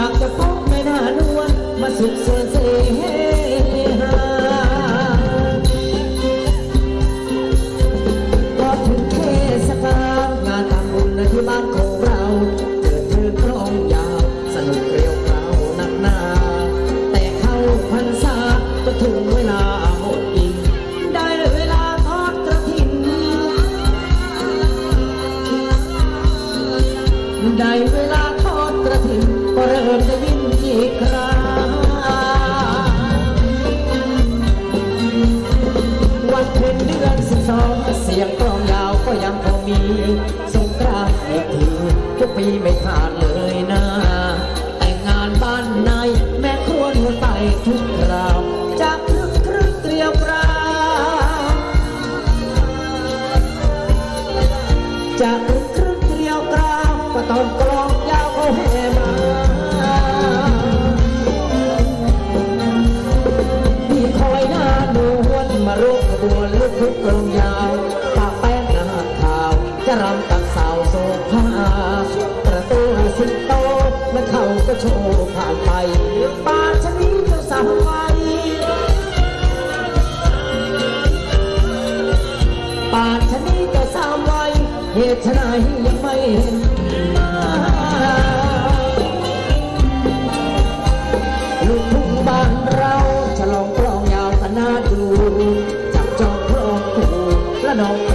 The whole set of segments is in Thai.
ากจะพบแม่นานวลมาสุดเสริญเส สียงกลองยาวก็ยังพอมี สงกรานต์เมื่อทีทุกปีไม่ขาดเลยนะ แต่งงานบ้านในแม่ครัวหัวไปทุกคราวจากครึ่งครึ่งเตรียมราวจากครึกครึกเตรียมราบก็ต้องก เรื่าชนีจ้าสาวไว้าชนีจ้าสาวเหตุไฉนยังไม่ลูกทุ่งบานเราฉลองกลองยาวคณะดูจับจองพระองค์และน้อง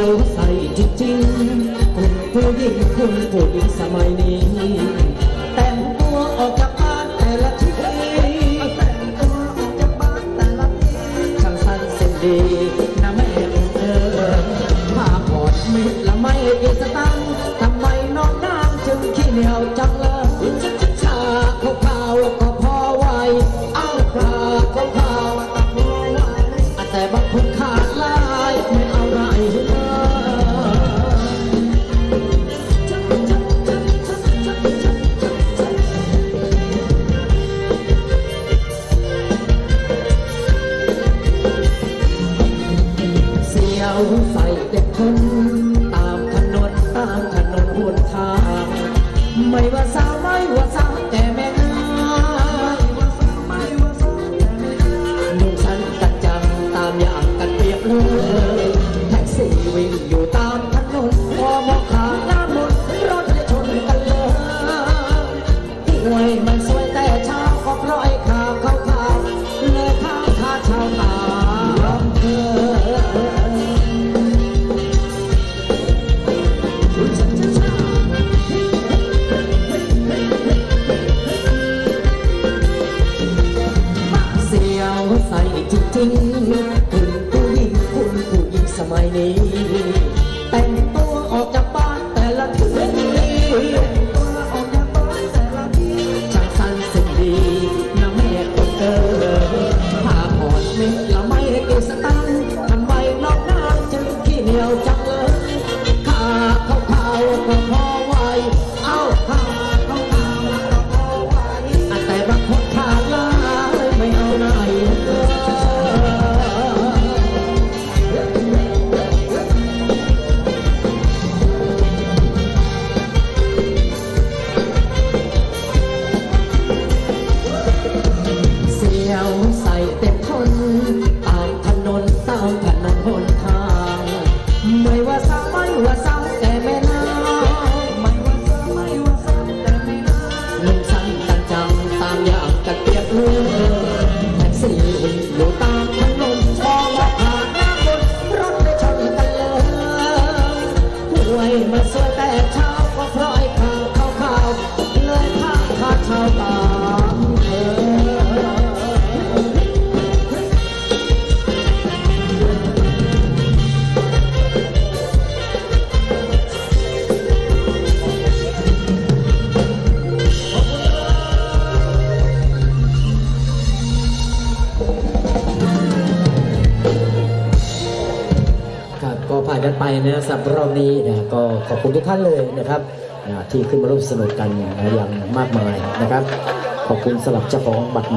เราใส่จริงๆคุณผู้หญิงคุณผู้หญิงสมัยนี้ แต่งตัวออกจากบ้านแต่ละทีแต่งตัวออกจากบ้านแต่ละทีช่างสั้นเส้นดีนะแม่เออมาพอดมิดละไม่อีสตาง must have that time. นะสำหรับรอบนี้นะก็ขอบคุณทุกท่านเลยนะครับที่ขึ้นมาร่วมสนุกกันอย่างมากมายนะครับ ขอบคุณสำหรับเจ้าของบัตร